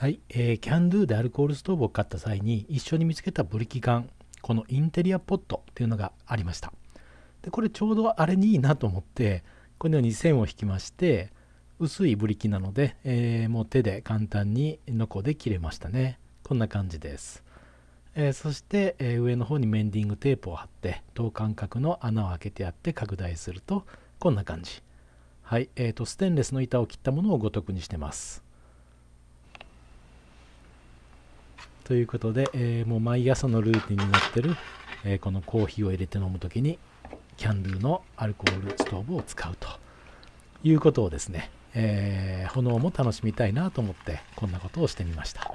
はい、えー、キャンドゥでアルコールストーブを買った際に一緒に見つけたブリキ缶このインテリアポットっていうのがありました。でこれちょうどあれにいいなと思ってこのように線を引きまして薄いブリキなので、えー、もう手で簡単にノコで切れましたね。こんな感じです、えー、そして、えー、上の方にメンディングテープを貼って等間隔の穴を開けてやって拡大するとこんな感じ。はいえーとステンレスの板を切ったものをごとくにしてます。ということで、えー、もう毎朝のルーティンになってる、えー、このコーヒーを入れて飲む時にキャンドゥのアルコールストーブを使うということをですね、えー、炎も楽しみたいなと思ってこんなことをしてみました、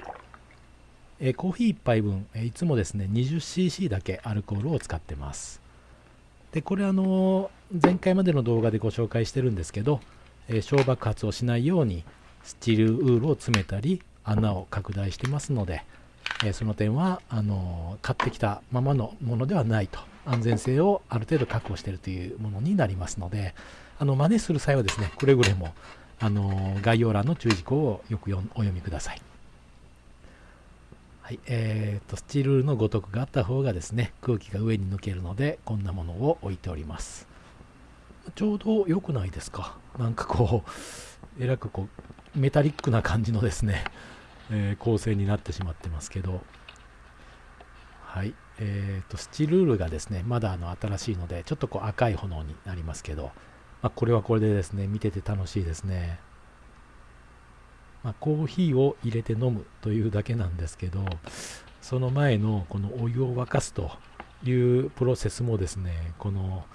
えコーヒー1杯分、えいつもですね 20cc だけアルコールを使ってます。でこれあの前回までの動画でご紹介してるんですけど、え小爆発をしないようにスチールウールを詰めたり穴を拡大してますので、えその点はあの買ってきたままのものではないと。安全性をある程度確保しているというものになりますのであの真似する際はですねくれぐれもあの概要欄の注意事項をよくお読みください。はいえーと、スチールのごとくがあった方がですね空気が上に抜けるのでこんなものを置いております。ちょうど良くないですか？なんかこうえらくこうメタリックな感じのですねえー、構成になってしまってますけど、はい。えーと、スチルールがですね、まだあの新しいので、ちょっとこう赤い炎になりますけど、まあ、これはこれでですね、見てて楽しいですね。まあ、コーヒーを入れて飲むというだけなんですけど、その前のこのお湯を沸かすというプロセスもですね、この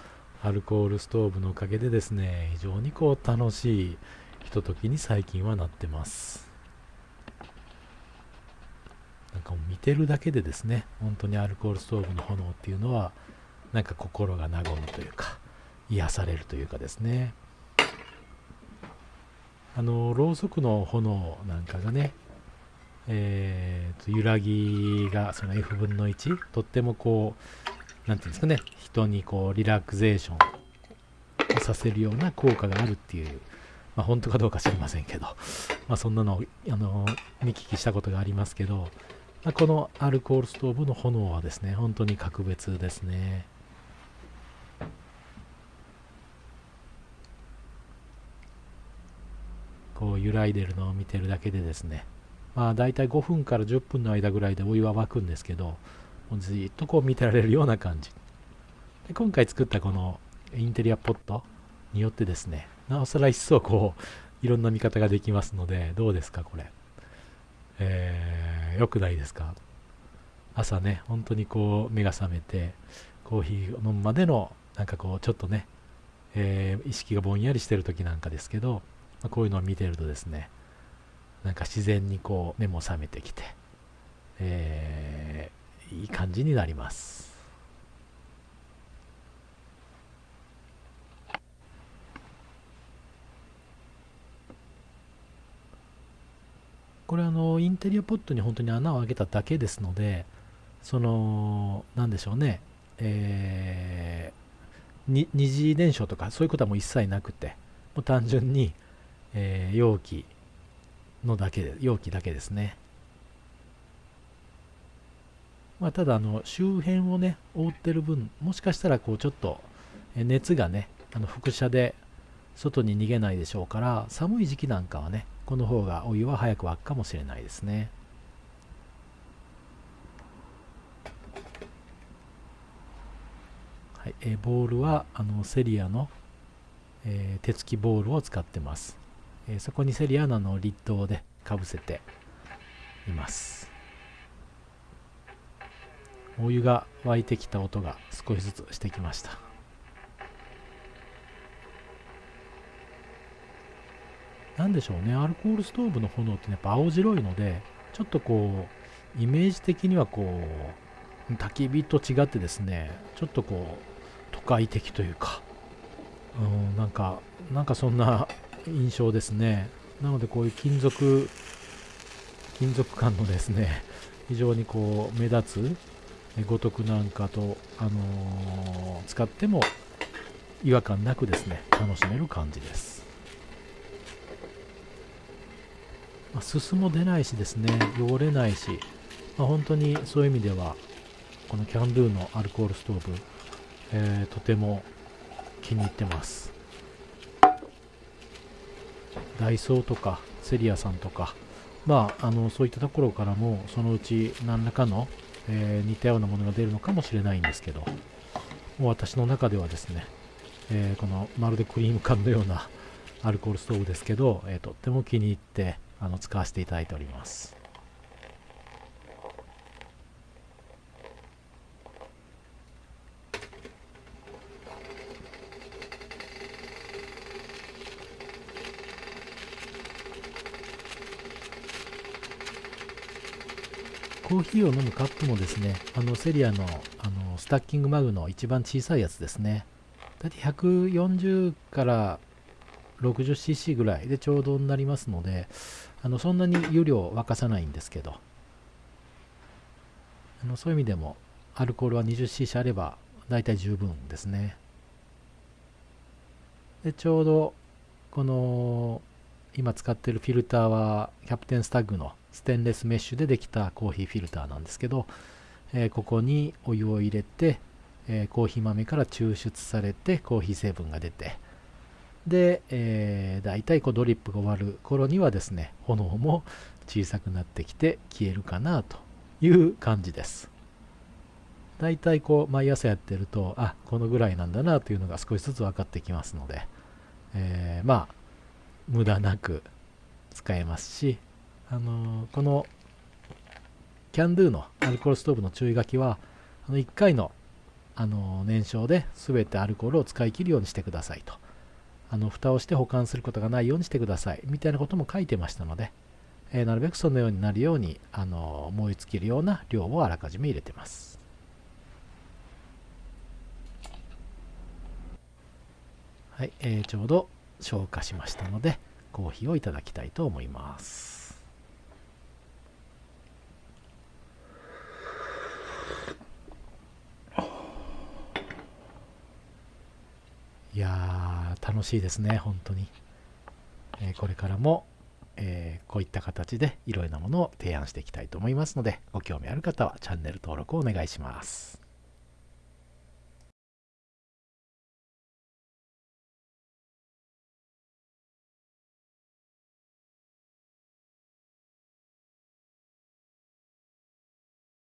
アルコールストーブのおかげでですね、非常にこう楽しいひとときに最近はなってます。なんかも見てるだけでですね本当にアルコールストーブの炎っていうのはなんか心が和むというか癒されるというかですね。あのろうそくの炎なんかがねえーと、揺らぎがその F 分の1とってもこう何ていうんですかね人にこうリラクゼーションをさせるような効果があるっていう、まあ、本当かどうか知りませんけど、まあ、そんなのをあの見聞きしたことがありますけどこのアルコールストーブの炎はですね、本当に格別ですね。こう揺らいでるのを見てるだけでですね、まあ大体5分から10分の間ぐらいでお湯は沸くんですけど、もうずっとこう見てられるような感じ。で今回作ったこのインテリアポットによってですね、なおさら一層こういろんな見方ができますので、どうですかこれ。えー、よくないですか？朝ね、本当にこう目が覚めて、コーヒーを飲むまでの、なんかこう、ちょっとね、えー、意識がぼんやりしてる時なんかですけど、まあ、こういうのを見てるとですね、なんか自然にこう目も覚めてきて、えー、いい感じになります。これあのインテリアポットに本当に穴を開けただけですのでそのなんでしょうね。えー、二次燃焼とかそういうことはもう一切なくてもう単純に、えー、容器のだけで容器だけですね。まあ、ただあの周辺をね覆ってる分もしかしたらこうちょっと熱がねあの輻射で外に逃げないでしょうから寒い時期なんかはねこの方がお湯は早く沸くかもしれないですね。はいえー、ボールはあのセリアの、えー、手つきボールを使ってます、えー、そこにセリアののリッドでかぶせています。お湯が沸いてきた音が少しずつしてきました。何でしょうね、アルコールストーブの炎ってやっぱ青白いので、ちょっとこう、イメージ的にはこう、焚き火と違ってですね、ちょっとこう、都会的というか、うん、なんか、なんかそんな印象ですね。なのでこういう金属、金属感のですね、非常にこう、目立つ、五徳なんかと、あのー、使っても違和感なくですね、楽しめる感じです。まあ、すすも出ないしですね汚れないし、まあ、本当にそういう意味ではこのキャンドゥのアルコールストーブ、えー、とても気に入ってます。ダイソーとかセリアさんとかまあ、あのそういったところからもそのうち何らかの、えー、似たようなものが出るのかもしれないんですけどもう私の中ではですね、えー、このまるでクリーム缶のようなアルコールストーブですけど、えー、とっても気に入ってあの使わせていただいておりますコーヒーを飲むカップもですね、あのセリアのあのスタッキングマグの一番小さいやつですね。だいたい140から 60cc ぐらいでちょうどになりますので、あのそんなに湯量沸かさないんですけど、あのそういう意味でもアルコールは 20cc あれば大体十分ですね。でちょうどこの今使ってるフィルターはキャプテンスタッグのステンレスメッシュでできたコーヒーフィルターなんですけど、えー、ここにお湯を入れて、えー、コーヒー豆から抽出されてコーヒー成分が出てで、えー、大体こうドリップが終わる頃にはですね炎も小さくなってきて消えるかなという感じです。大体こう毎朝やってるとあこのぐらいなんだなというのが少しずつ分かってきますので、えー、まあ無駄なく使えますしあのこのキャンドゥのアルコールストーブの注意書きはあの1回のあの燃焼で全てアルコールを使い切るようにしてくださいと。あの蓋をして保管することがないようにしてください。みたいなことも書いてましたので、えー、なるべくそのようになるようにあの燃え尽きるような量をあらかじめ入れてます。はい、えー、ちょうど消化しましたのでコーヒーをいただきたいと思います。いや、楽しいですね、本当に。えー、これからも、えー、こういった形でいろいろなものを提案していきたいと思いますので、ご興味ある方はチャンネル登録をお願いします。